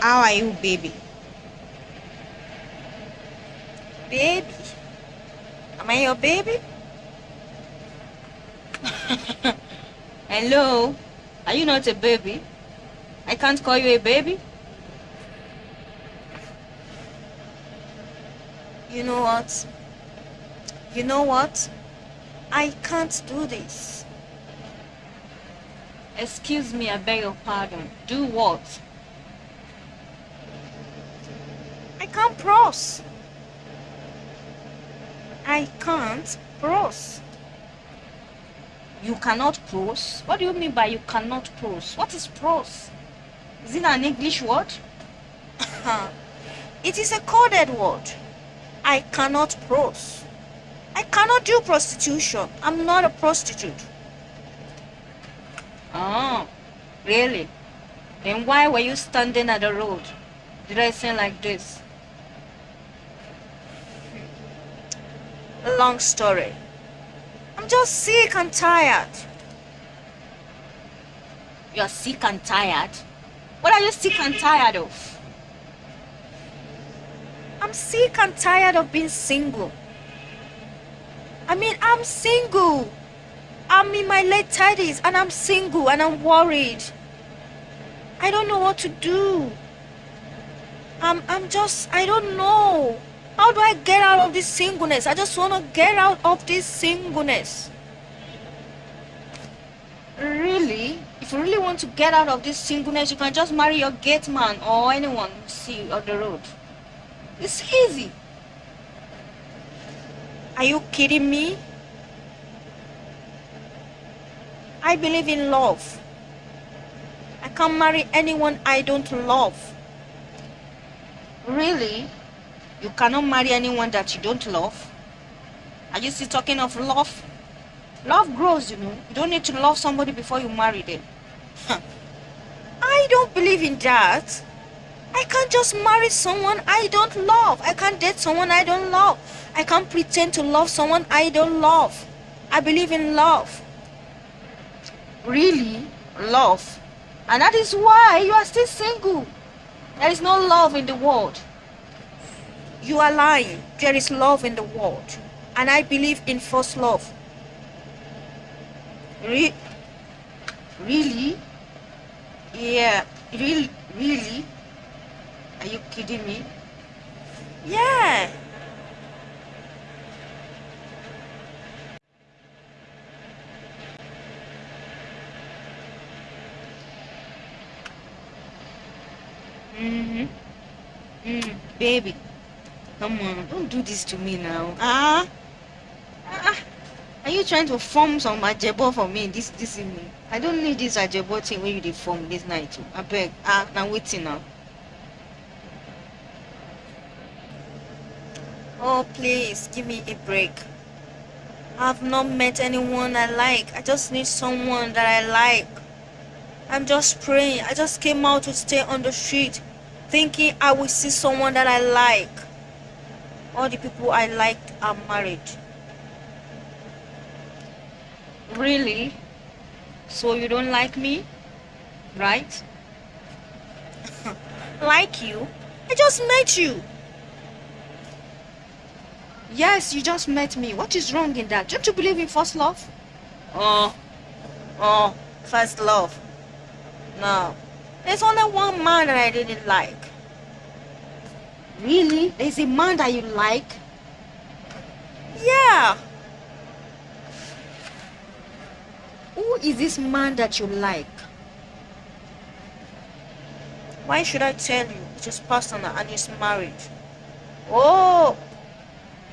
How are you, baby? Baby? Am I your baby? Hello? Are you not a baby? I can't call you a baby? You know what? You know what? I can't do this. Excuse me, I beg your pardon. Do what? I can't prose. I can't prose. You cannot prose? What do you mean by you cannot prose? What is prose? Is it an English word? it is a coded word. I cannot prose. I cannot do prostitution. I'm not a prostitute. Oh, really? Then why were you standing at the road, dressing like this? Long story. I'm just sick and tired. You're sick and tired? What are you sick and tired of? I'm sick and tired of being single. I mean, I'm single. I'm in my late 30s and I'm single and I'm worried. I don't know what to do. I'm, I'm just, I don't know. How do I get out of this singleness? I just want to get out of this singleness. Really? If you really want to get out of this singleness, you can just marry your gate man or anyone you see on the road. It's easy. Are you kidding me? I believe in love. I can't marry anyone I don't love. Really? You cannot marry anyone that you don't love? Are you still talking of love? Love grows, you know. You don't need to love somebody before you marry them. I don't believe in that. I can't just marry someone I don't love. I can't date someone I don't love. I can't pretend to love someone I don't love. I believe in love. Really? Love? And that is why you are still single. There is no love in the world. You are lying. There is love in the world. And I believe in first love. Re really? Yeah, really? Really? Are you kidding me? Yeah. Mm-hmm. Mm, baby. Come on, don't do this to me now. Ah. ah. Are you trying to form some ajebo for me this this evening? I don't need this ajebo thing when you dey form this night. I beg. Ah, now waiting now. Oh, please give me a break. I've not met anyone I like. I just need someone that I like. I'm just praying. I just came out to stay on the street thinking I will see someone that I like. All the people I liked are married. Really? So you don't like me? Right? like you? I just met you. Yes, you just met me. What is wrong in that? Don't you believe in first love? Oh, oh, first love. No, there's only one man that I didn't like. Really? There's a man that you like? Yeah. Who is this man that you like? Why should I tell you? It's just personal and he's married. Oh,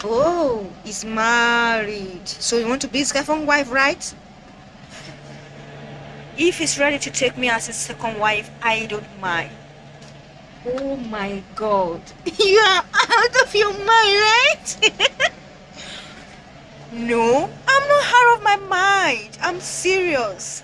Oh, he's married. So you want to be his second wife, right? If he's ready to take me as his second wife, I don't mind. Oh my god. You are out of your mind, right? no, I'm not out of my mind. I'm serious.